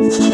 You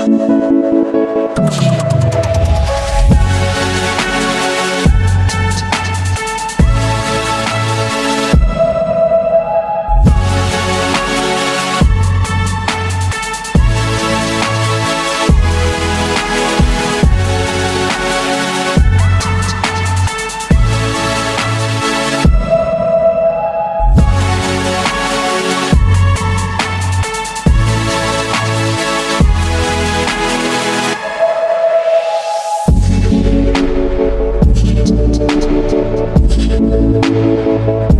Música